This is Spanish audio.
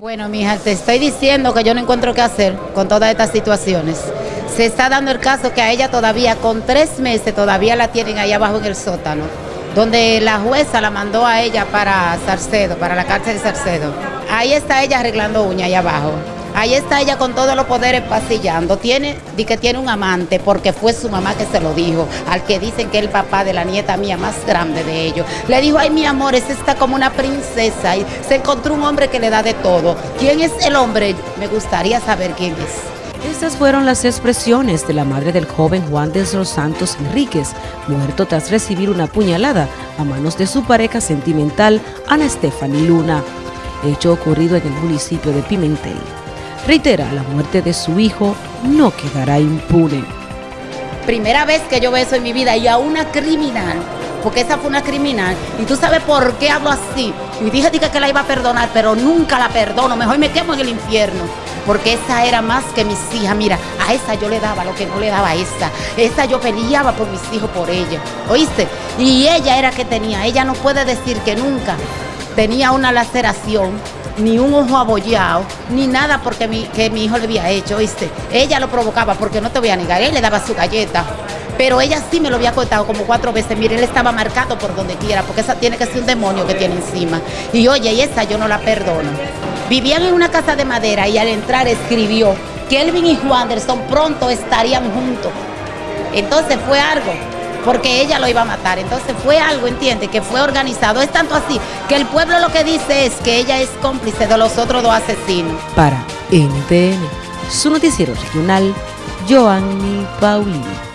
Bueno, mija, te estoy diciendo que yo no encuentro qué hacer con todas estas situaciones. Se está dando el caso que a ella todavía, con tres meses, todavía la tienen ahí abajo en el sótano, donde la jueza la mandó a ella para Sarcedo, para la cárcel de Sarcedo. Ahí está ella arreglando uñas ahí abajo. Ahí está ella con todos los poderes pasillando. Tiene, di que tiene un amante porque fue su mamá que se lo dijo, al que dicen que es el papá de la nieta mía más grande de ellos. Le dijo, ay mi amor, esa está como una princesa y se encontró un hombre que le da de todo. ¿Quién es el hombre? Me gustaría saber quién es. Estas fueron las expresiones de la madre del joven Juan de los Santos Enríquez, muerto tras recibir una puñalada a manos de su pareja sentimental, Ana Stephanie Luna, hecho ocurrido en el municipio de Pimentel. Reitera, la muerte de su hijo no quedará impune. Primera vez que yo veo eso en mi vida y a una criminal, porque esa fue una criminal, y tú sabes por qué hablo así. Y dije que la iba a perdonar, pero nunca la perdono, mejor me quemo en el infierno. Porque esa era más que mis hijas. Mira, a esa yo le daba lo que no le daba a esa. Esa yo peleaba por mis hijos, por ella. ¿Oíste? Y ella era que tenía. Ella no puede decir que nunca tenía una laceración ni un ojo abollado, ni nada porque mi, que mi hijo le había hecho, ¿viste? Ella lo provocaba, porque no te voy a negar, él le daba su galleta, pero ella sí me lo había cortado como cuatro veces, mire, él estaba marcado por donde quiera, porque esa tiene que ser un demonio que tiene encima. Y oye, y esa yo no la perdono. Vivían en una casa de madera y al entrar escribió que Elvin y Wanderson pronto estarían juntos. Entonces fue algo porque ella lo iba a matar. Entonces fue algo, entiende, que fue organizado. Es tanto así que el pueblo lo que dice es que ella es cómplice de los otros dos asesinos. Para NTN, su noticiero regional, Joanny Paulino.